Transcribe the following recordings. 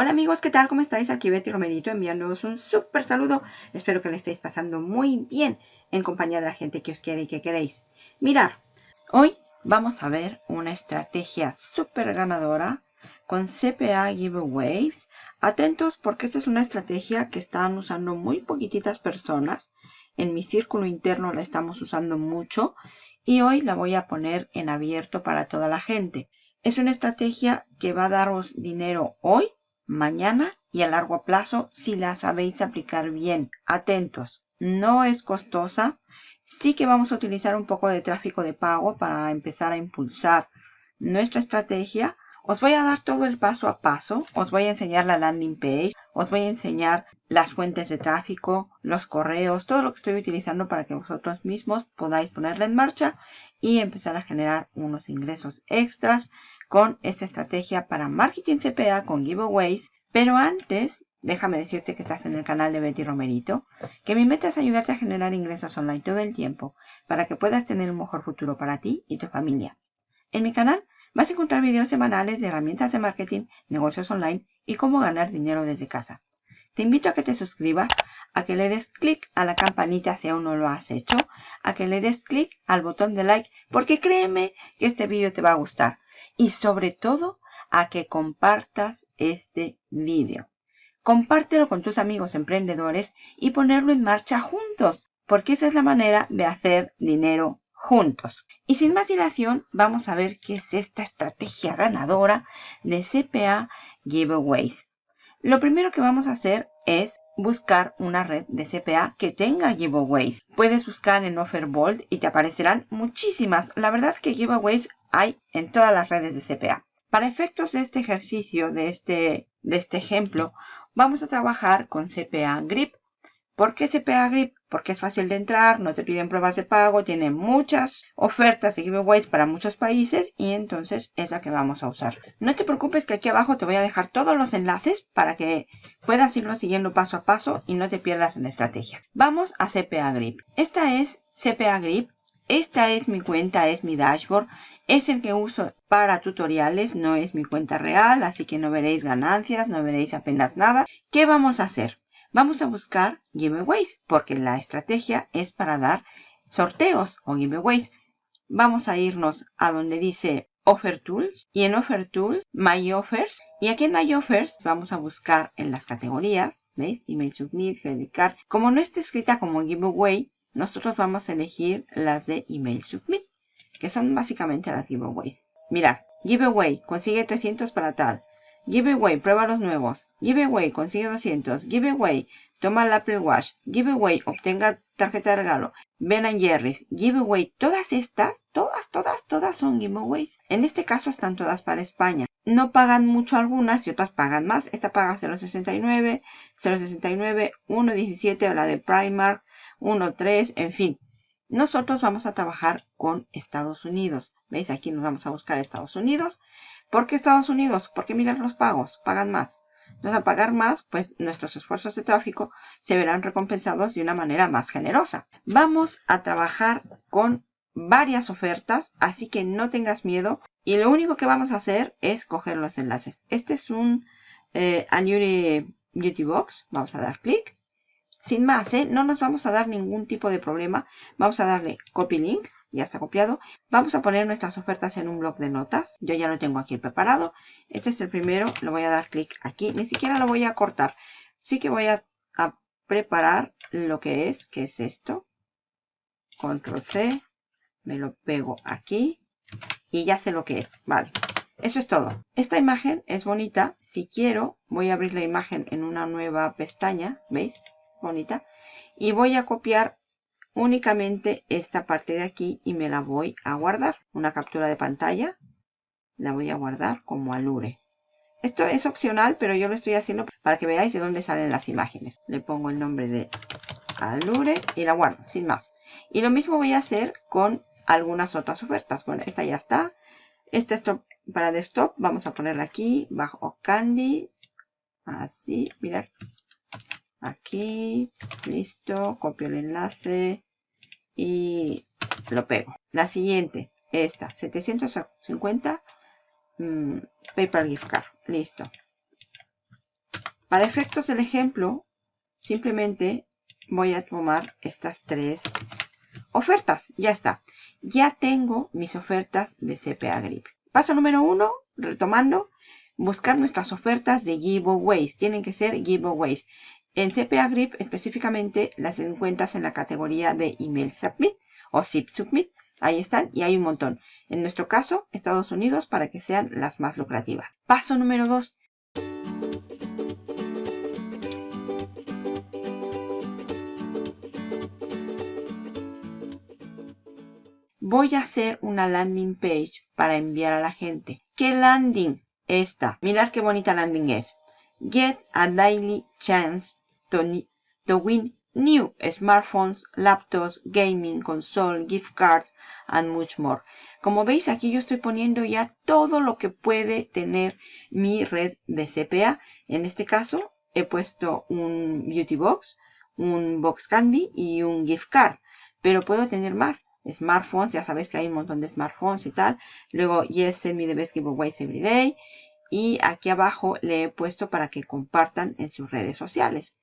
Hola amigos, ¿qué tal? ¿Cómo estáis? Aquí Betty Romerito enviándoos un súper saludo. Espero que le estéis pasando muy bien en compañía de la gente que os quiere y que queréis. Mirar, hoy vamos a ver una estrategia súper ganadora con CPA Giveaways. Atentos porque esta es una estrategia que están usando muy poquititas personas. En mi círculo interno la estamos usando mucho y hoy la voy a poner en abierto para toda la gente. Es una estrategia que va a daros dinero hoy, mañana y a largo plazo si la sabéis aplicar bien. Atentos, no es costosa. Sí que vamos a utilizar un poco de tráfico de pago para empezar a impulsar nuestra estrategia. Os voy a dar todo el paso a paso. Os voy a enseñar la landing page. Os voy a enseñar las fuentes de tráfico, los correos, todo lo que estoy utilizando para que vosotros mismos podáis ponerla en marcha y empezar a generar unos ingresos extras con esta estrategia para marketing CPA con giveaways. Pero antes, déjame decirte que estás en el canal de Betty Romerito, que mi meta es ayudarte a generar ingresos online todo el tiempo para que puedas tener un mejor futuro para ti y tu familia. En mi canal vas a encontrar videos semanales de herramientas de marketing, negocios online y cómo ganar dinero desde casa. Te invito a que te suscribas, a que le des clic a la campanita si aún no lo has hecho, a que le des clic al botón de like, porque créeme que este vídeo te va a gustar. Y sobre todo, a que compartas este vídeo. Compártelo con tus amigos emprendedores y ponerlo en marcha juntos, porque esa es la manera de hacer dinero juntos. Y sin más dilación, vamos a ver qué es esta estrategia ganadora de CPA Giveaways. Lo primero que vamos a hacer es buscar una red de CPA que tenga giveaways. Puedes buscar en Offerbolt y te aparecerán muchísimas. La verdad que giveaways hay en todas las redes de CPA. Para efectos de este ejercicio, de este, de este ejemplo, vamos a trabajar con CPA Grip. ¿Por qué CPA Grip? Porque es fácil de entrar, no te piden pruebas de pago, tiene muchas ofertas de giveaways para muchos países y entonces es la que vamos a usar. No te preocupes que aquí abajo te voy a dejar todos los enlaces para que puedas irlo siguiendo paso a paso y no te pierdas en la estrategia. Vamos a CPA Grip. Esta es CPA Grip. Esta es mi cuenta, es mi dashboard. Es el que uso para tutoriales, no es mi cuenta real, así que no veréis ganancias, no veréis apenas nada. ¿Qué vamos a hacer? Vamos a buscar giveaways porque la estrategia es para dar sorteos o giveaways. Vamos a irnos a donde dice Offer Tools y en Offer Tools My Offers y aquí en My Offers vamos a buscar en las categorías, ¿veis? Email Submit, Credit Card. Como no está escrita como giveaway, nosotros vamos a elegir las de Email Submit, que son básicamente las giveaways. Mira, giveaway, consigue 300 para tal. Giveaway, prueba los nuevos. Giveaway, consigue 200. Giveaway, toma el Apple Watch. Giveaway, obtenga tarjeta de regalo. Ben Jerry's. Giveaway, todas estas, todas, todas, todas son giveaways. En este caso están todas para España. No pagan mucho algunas y otras pagan más. Esta paga 0.69, 0.69, 1.17 la de Primark, 1.3, en fin. Nosotros vamos a trabajar con Estados Unidos. ¿Veis? Aquí nos vamos a buscar Estados Unidos. ¿Por qué Estados Unidos? Porque mirar los pagos, pagan más. Entonces, al pagar más, pues nuestros esfuerzos de tráfico se verán recompensados de una manera más generosa. Vamos a trabajar con varias ofertas, así que no tengas miedo. Y lo único que vamos a hacer es coger los enlaces. Este es un eh, Beauty Box. Vamos a dar clic. Sin más, ¿eh? no nos vamos a dar ningún tipo de problema. Vamos a darle Copy Link ya está copiado. Vamos a poner nuestras ofertas en un blog de notas. Yo ya lo tengo aquí preparado. Este es el primero, le voy a dar clic aquí. Ni siquiera lo voy a cortar. Sí que voy a, a preparar lo que es, que es esto. Control C, me lo pego aquí y ya sé lo que es. Vale, eso es todo. Esta imagen es bonita. Si quiero, voy a abrir la imagen en una nueva pestaña. ¿Veis? Bonita. Y voy a copiar únicamente esta parte de aquí y me la voy a guardar. Una captura de pantalla. La voy a guardar como alure. Esto es opcional, pero yo lo estoy haciendo para que veáis de dónde salen las imágenes. Le pongo el nombre de alure y la guardo, sin más. Y lo mismo voy a hacer con algunas otras ofertas. Bueno, esta ya está. Esta es para desktop. Vamos a ponerla aquí, bajo Candy. Así, mirad. Aquí, listo. Copio el enlace y lo pego. La siguiente, esta, 750 mm, PayPal Gift Card. Listo. Para efectos del ejemplo, simplemente voy a tomar estas tres ofertas. Ya está. Ya tengo mis ofertas de CPA Grip. Paso número uno, retomando, buscar nuestras ofertas de giveaways. Tienen que ser giveaways. En CPA Grip específicamente las encuentras en la categoría de Email Submit o Zip Submit. Ahí están y hay un montón. En nuestro caso, Estados Unidos para que sean las más lucrativas. Paso número 2. Voy a hacer una landing page para enviar a la gente. ¿Qué landing? Esta. Mirad qué bonita landing es. Get a daily chance to, win new smartphones, laptops, gaming, console, gift cards, and much more. Como veis, aquí yo estoy poniendo ya todo lo que puede tener mi red de CPA. En este caso, he puesto un beauty box, un box candy y un gift card. Pero puedo tener más. Smartphones, ya sabéis que hay un montón de smartphones y tal. Luego, yes, send me the best giveaways every day. Y aquí abajo le he puesto para que compartan en sus redes sociales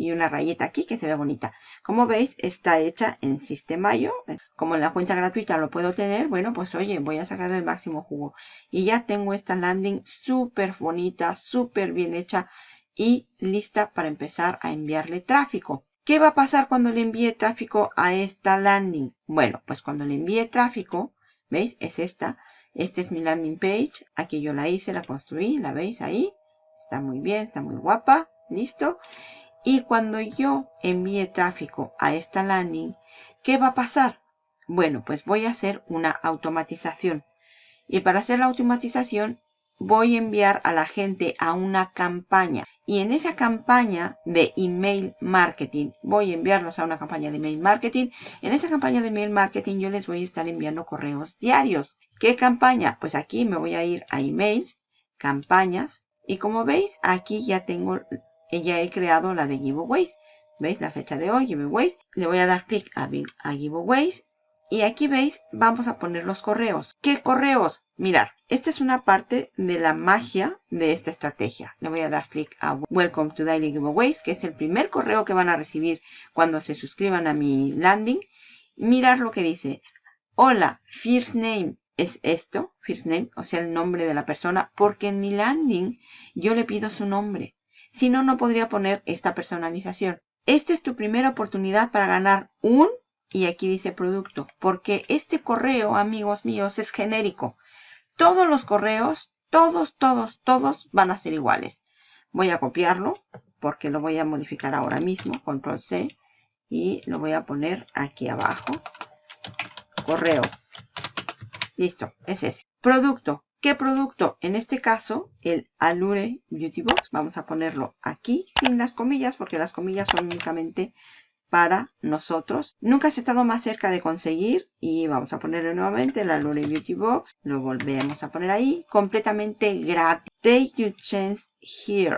y una rayeta aquí que se ve bonita. Como veis, está hecha en Sistemayo. Como en la cuenta gratuita lo puedo tener, bueno, pues oye, voy a sacar el máximo jugo. Y ya tengo esta landing súper bonita, súper bien hecha y lista para empezar a enviarle tráfico. ¿Qué va a pasar cuando le envíe tráfico a esta landing? Bueno, pues cuando le envíe tráfico, ¿veis? Es esta. Esta es mi landing page. Aquí yo la hice, la construí, ¿la veis ahí? Está muy bien, está muy guapa. ¿Listo? Y cuando yo envíe tráfico a esta landing, ¿qué va a pasar? Bueno, pues voy a hacer una automatización. Y para hacer la automatización, voy a enviar a la gente a una campaña. Y en esa campaña de email marketing, voy a enviarlos a una campaña de email marketing. En esa campaña de email marketing yo les voy a estar enviando correos diarios. ¿Qué campaña? Pues aquí me voy a ir a emails, campañas. Y como veis, aquí ya tengo ya he creado la de giveaways. ¿Veis la fecha de hoy? Giveaways. Le voy a dar clic a, a giveaways. Y aquí veis, vamos a poner los correos. ¿Qué correos? Mirar, esta es una parte de la magia de esta estrategia. Le voy a dar clic a Welcome to Daily Giveaways, que es el primer correo que van a recibir cuando se suscriban a mi landing. Mirar lo que dice. Hola, first name es esto, first name, o sea, el nombre de la persona, porque en mi landing yo le pido su nombre. Si no, no podría poner esta personalización. Esta es tu primera oportunidad para ganar un, y aquí dice producto, porque este correo, amigos míos, es genérico. Todos los correos, todos, todos, todos van a ser iguales. Voy a copiarlo, porque lo voy a modificar ahora mismo, control C, y lo voy a poner aquí abajo. Correo. Listo, es ese. Producto. ¿Qué producto? En este caso, el Allure Beauty Box. Vamos a ponerlo aquí sin las comillas porque las comillas son únicamente para nosotros. Nunca has estado más cerca de conseguir y vamos a ponerlo nuevamente el Allure Beauty Box. Lo volvemos a poner ahí completamente gratis. Take your chance here.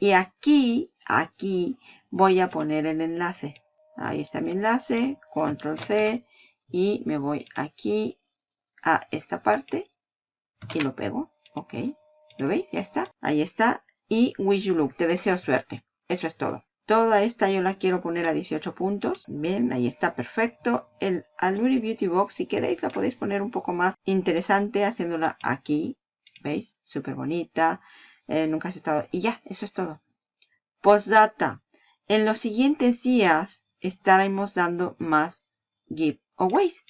Y aquí, aquí voy a poner el enlace. Ahí está mi enlace. Control C y me voy aquí a esta parte y lo pego. Ok. ¿Lo veis? Ya está. Ahí está. Y wish you luck. Te deseo suerte. Eso es todo. Toda esta yo la quiero poner a 18 puntos. Bien, ahí está perfecto. El Aluri Beauty Box, si queréis, la podéis poner un poco más interesante haciéndola aquí. ¿Veis? Súper bonita. Eh, nunca has estado... Y ya, eso es todo. Postdata. En los siguientes días estaremos dando más giveaways.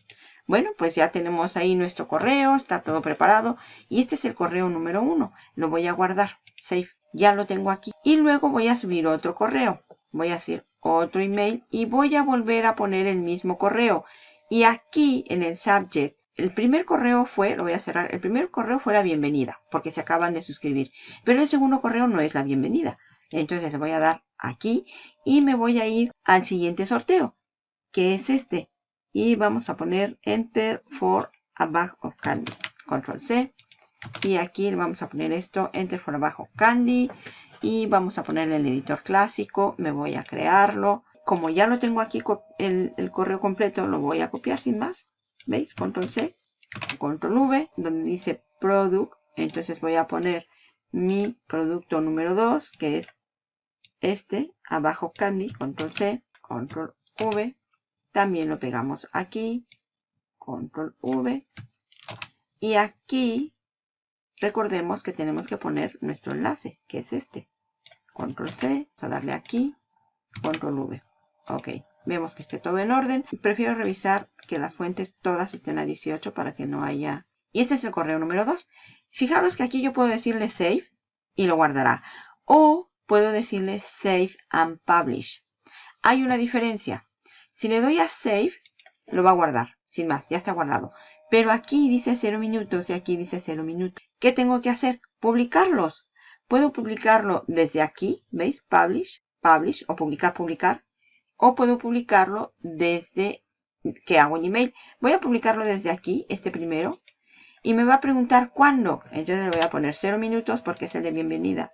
Bueno, pues ya tenemos ahí nuestro correo, está todo preparado. Y este es el correo número uno. Lo voy a guardar. Save. Ya lo tengo aquí. Y luego voy a subir otro correo. Voy a hacer otro email y voy a volver a poner el mismo correo. Y aquí en el subject, el primer correo fue, lo voy a cerrar, el primer correo fue la bienvenida, porque se acaban de suscribir. Pero el segundo correo no es la bienvenida. Entonces le voy a dar aquí y me voy a ir al siguiente sorteo, que es este y vamos a poner enter for a bag of candy control C. Y aquí vamos a poner esto enter for a bag of candy y vamos a poner el editor clásico me voy a crearlo. Como ya lo tengo aquí el, el correo completo lo voy a copiar sin más. Veis control C control V donde dice product. Entonces voy a poner mi producto número 2 que es este, abajo Candy, control C, control V. También lo pegamos aquí, control V. Y aquí, recordemos que tenemos que poner nuestro enlace, que es este. Control C, vamos a darle aquí, control V. Ok, vemos que esté todo en orden. Prefiero revisar que las fuentes todas estén a 18 para que no haya... Y este es el correo número 2. Fijaros que aquí yo puedo decirle save y lo guardará. O puedo decirle save and publish. Hay una diferencia. Si le doy a save, lo va a guardar. Sin más, ya está guardado. Pero aquí dice 0 minutos y aquí dice 0 minutos. ¿Qué tengo que hacer? Publicarlos. Puedo publicarlo desde aquí, ¿veis? Publish, publish o publicar, publicar. O puedo publicarlo desde que hago un email. Voy a publicarlo desde aquí, este primero. Y me va a preguntar cuándo. Entonces le voy a poner 0 minutos porque es el de bienvenida.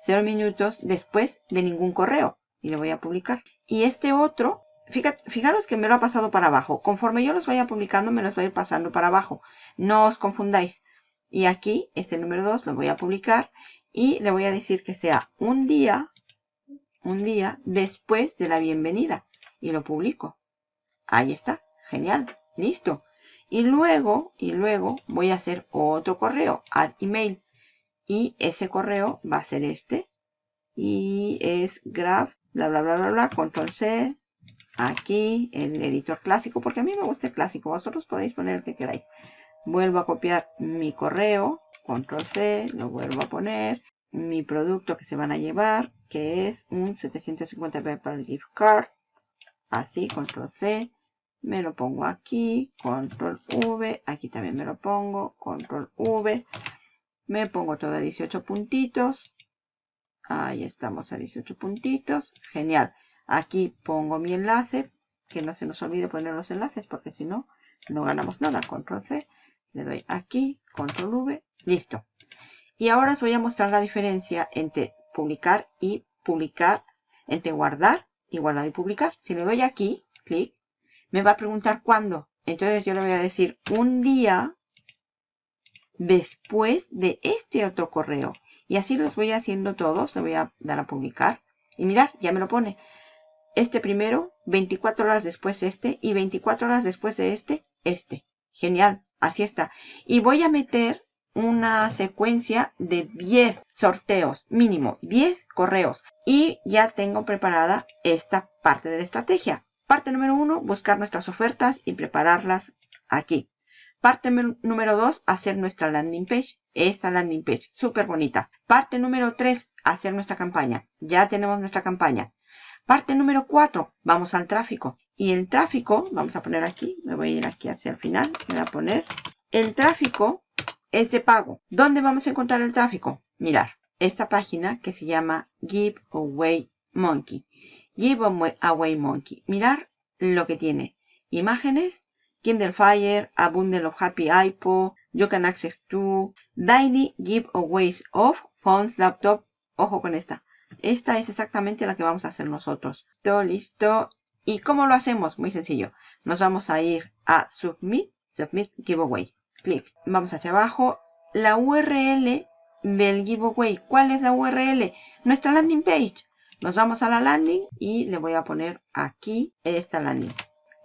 0 minutos después de ningún correo. Y lo voy a publicar. Y este otro, fijaros que me lo ha pasado para abajo. Conforme yo los vaya publicando, me los voy a ir pasando para abajo. No os confundáis. Y aquí, este número 2, lo voy a publicar. Y le voy a decir que sea un día, un día después de la bienvenida. Y lo publico. Ahí está. Genial. Listo. Y luego, y luego voy a hacer otro correo, add email. Y ese correo va a ser este. Y es graph, bla, bla, bla, bla, bla, control C. Aquí, el editor clásico, porque a mí me gusta el clásico. Vosotros podéis poner el que queráis. Vuelvo a copiar mi correo, control C, lo vuelvo a poner. Mi producto que se van a llevar, que es un 750 PayPal gift card. Así, control C me lo pongo aquí, control V, aquí también me lo pongo, control V, me pongo todo a 18 puntitos, ahí estamos a 18 puntitos, genial, aquí pongo mi enlace, que no se nos olvide poner los enlaces porque si no, no ganamos nada, control C, le doy aquí, control V, listo. Y ahora os voy a mostrar la diferencia entre publicar y publicar, entre guardar y guardar y publicar. Si le doy aquí, clic, me va a preguntar cuándo. Entonces yo le voy a decir un día después de este otro correo. Y así los voy haciendo todos. Le voy a dar a publicar. Y mirar, ya me lo pone. Este primero, 24 horas después este. Y 24 horas después de este, este. Genial, así está. Y voy a meter una secuencia de 10 sorteos, mínimo 10 correos. Y ya tengo preparada esta parte de la estrategia. Parte número uno, buscar nuestras ofertas y prepararlas aquí. Parte número dos, hacer nuestra landing page. Esta landing page, súper bonita. Parte número tres, hacer nuestra campaña. Ya tenemos nuestra campaña. Parte número cuatro, vamos al tráfico. Y el tráfico, vamos a poner aquí, me voy a ir aquí hacia el final, voy a poner, el tráfico es de pago. ¿Dónde vamos a encontrar el tráfico? Mirar, esta página que se llama Giveaway Monkey. Give Away Monkey. Mirar lo que tiene. Imágenes, Kindle Fire, A Bundle of Happy iPod, You Can Access to, Daily Giveaways of Phones, Laptop. Ojo con esta. Esta es exactamente la que vamos a hacer nosotros. Todo listo. ¿Y cómo lo hacemos? Muy sencillo. Nos vamos a ir a Submit, Submit Giveaway. Clic. Vamos hacia abajo. La URL del giveaway. ¿Cuál es la URL? Nuestra landing page. Nos vamos a la landing y le voy a poner aquí esta landing.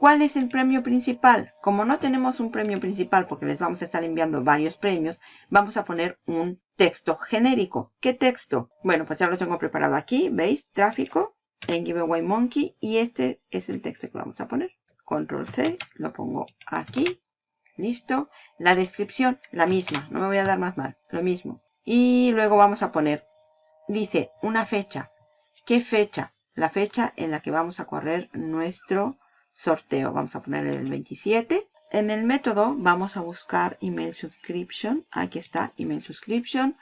¿Cuál es el premio principal? Como no tenemos un premio principal porque les vamos a estar enviando varios premios, vamos a poner un texto genérico. ¿Qué texto? Bueno, pues ya lo tengo preparado aquí. ¿Veis? Tráfico en Giveaway Monkey. Y este es el texto que vamos a poner. Control C, lo pongo aquí. Listo. La descripción, la misma. No me voy a dar más mal. Lo mismo. Y luego vamos a poner, dice, una fecha. ¿Qué fecha? La fecha en la que vamos a correr nuestro sorteo. Vamos a poner el 27. En el método vamos a buscar email subscription. Aquí está, email subscription.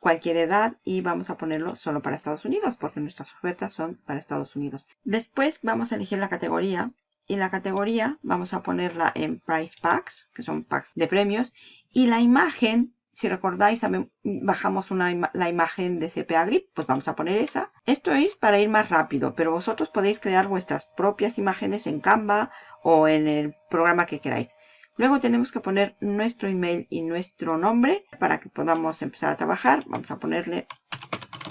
Cualquier edad y vamos a ponerlo solo para Estados Unidos porque nuestras ofertas son para Estados Unidos. Después vamos a elegir la categoría y la categoría vamos a ponerla en Price Packs, que son packs de premios. Y la imagen si recordáis, bajamos la imagen de CPA Grip, pues vamos a poner esa. Esto es para ir más rápido, pero vosotros podéis crear vuestras propias imágenes en Canva o en el programa que queráis. Luego tenemos que poner nuestro email y nuestro nombre para que podamos empezar a trabajar. Vamos a ponerle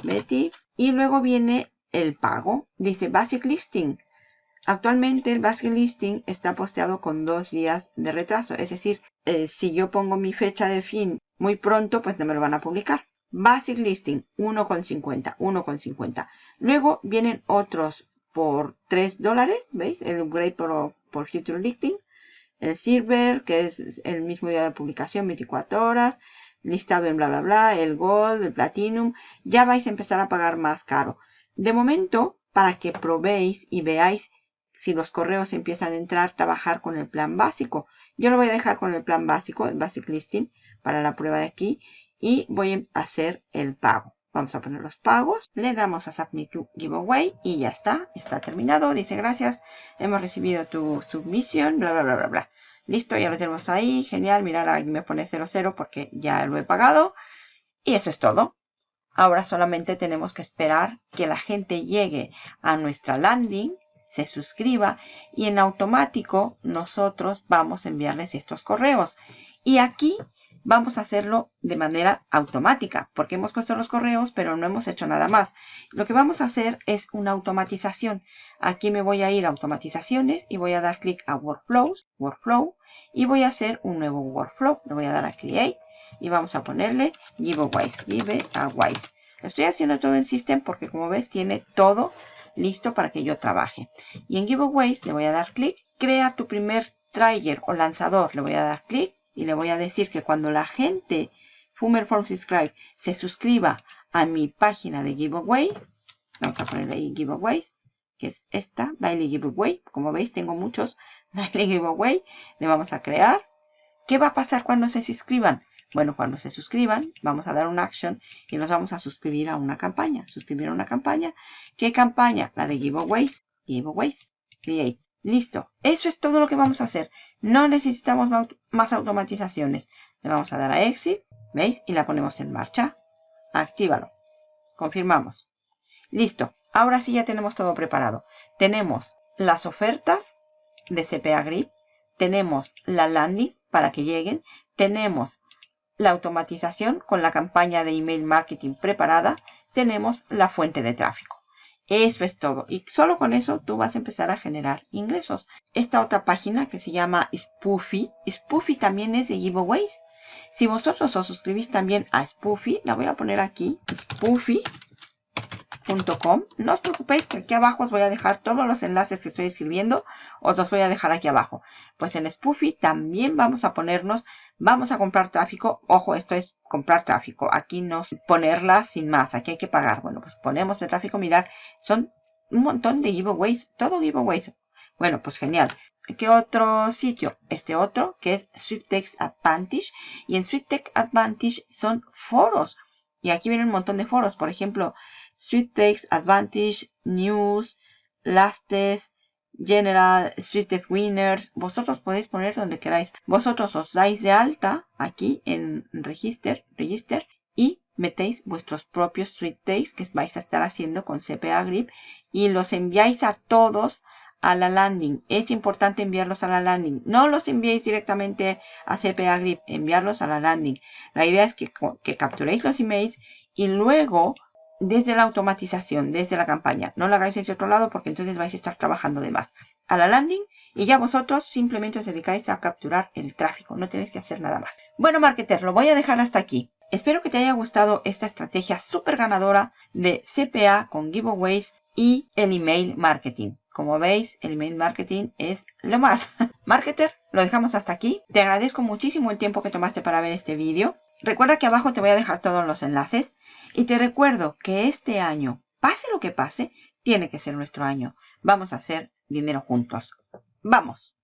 Betty. Y luego viene el pago. Dice Basic Listing. Actualmente el Basic Listing está posteado con dos días de retraso. Es decir, eh, si yo pongo mi fecha de fin muy pronto, pues no me lo van a publicar. Basic Listing 1,50, 1,50. Luego vienen otros por 3 dólares, ¿veis? El upgrade por, por Future Listing. El Silver, que es el mismo día de publicación, 24 horas. Listado en bla, bla, bla. El Gold, el Platinum. Ya vais a empezar a pagar más caro. De momento, para que probéis y veáis si los correos empiezan a entrar, trabajar con el plan básico. Yo lo voy a dejar con el plan básico, el Basic Listing, para la prueba de aquí. Y voy a hacer el pago. Vamos a poner los pagos. Le damos a Submit to Giveaway y ya está. Está terminado. Dice gracias. Hemos recibido tu submisión. Bla, bla, bla, bla, bla. Listo, ya lo tenemos ahí. Genial. Mirad, aquí me pone 00 porque ya lo he pagado. Y eso es todo. Ahora solamente tenemos que esperar que la gente llegue a nuestra landing se suscriba y en automático nosotros vamos a enviarles estos correos. Y aquí vamos a hacerlo de manera automática porque hemos puesto los correos pero no hemos hecho nada más. Lo que vamos a hacer es una automatización. Aquí me voy a ir a automatizaciones y voy a dar clic a workflows, workflow y voy a hacer un nuevo workflow. Le voy a dar a create y vamos a ponerle giveaways, giveaways. Estoy haciendo todo en System porque como ves tiene todo listo para que yo trabaje. Y en Giveaways le voy a dar clic. Crea tu primer trigger o lanzador. Le voy a dar clic y le voy a decir que cuando la gente Fumer Form Subscribe se suscriba a mi página de Giveaway, vamos a ponerle ahí Giveaways, que es esta, Daily Giveaway. Como veis, tengo muchos Daily Giveaway. Le vamos a crear. ¿Qué va a pasar cuando se suscriban? Bueno, cuando se suscriban, vamos a dar una action y nos vamos a suscribir a una campaña. Suscribir a una campaña. ¿Qué campaña? La de giveaways. Giveaways. Create. Listo. Eso es todo lo que vamos a hacer. No necesitamos más automatizaciones. Le vamos a dar a Exit. ¿Veis? Y la ponemos en marcha. Actívalo. Confirmamos. Listo. Ahora sí ya tenemos todo preparado. Tenemos las ofertas de CPA Grip. Tenemos la landing para que lleguen. Tenemos la automatización con la campaña de email marketing preparada, tenemos la fuente de tráfico. Eso es todo. Y solo con eso tú vas a empezar a generar ingresos. Esta otra página que se llama Spoofy. Spoofy también es de giveaways. Si vosotros os suscribís también a Spoofy, la voy a poner aquí. Spoofy no os preocupéis que aquí abajo os voy a dejar todos los enlaces que estoy escribiendo. Os los voy a dejar aquí abajo. Pues en Spoofy también vamos a ponernos, vamos a comprar tráfico. Ojo, esto es comprar tráfico. Aquí no ponerla sin más. Aquí hay que pagar. Bueno, pues ponemos el tráfico. Mirar, son un montón de giveaways. Todo giveaways. Bueno, pues genial. ¿Qué otro sitio? Este otro, que es SweetText Advantage. Y en SweetText Advantage son foros. Y aquí vienen un montón de foros. Por ejemplo, Takes, Advantage, News, Lastes, General, Sweet Winners. Vosotros podéis poner donde queráis. Vosotros os dais de alta aquí en Register, Register y metéis vuestros propios Sweet Takes que vais a estar haciendo con CPA Grip y los enviáis a todos a la landing. Es importante enviarlos a la landing. No los enviéis directamente a CPA Grip, enviarlos a la landing. La idea es que, que capturéis los emails y luego desde la automatización, desde la campaña. No lo hagáis desde otro lado porque entonces vais a estar trabajando de más. A la landing y ya vosotros simplemente os dedicáis a capturar el tráfico. No tenéis que hacer nada más. Bueno, marketer, lo voy a dejar hasta aquí. Espero que te haya gustado esta estrategia súper ganadora de CPA con giveaways y el email marketing. Como veis, el email marketing es lo más. Marketer, lo dejamos hasta aquí. Te agradezco muchísimo el tiempo que tomaste para ver este vídeo. Recuerda que abajo te voy a dejar todos los enlaces. Y te recuerdo que este año, pase lo que pase, tiene que ser nuestro año. Vamos a hacer dinero juntos. ¡Vamos!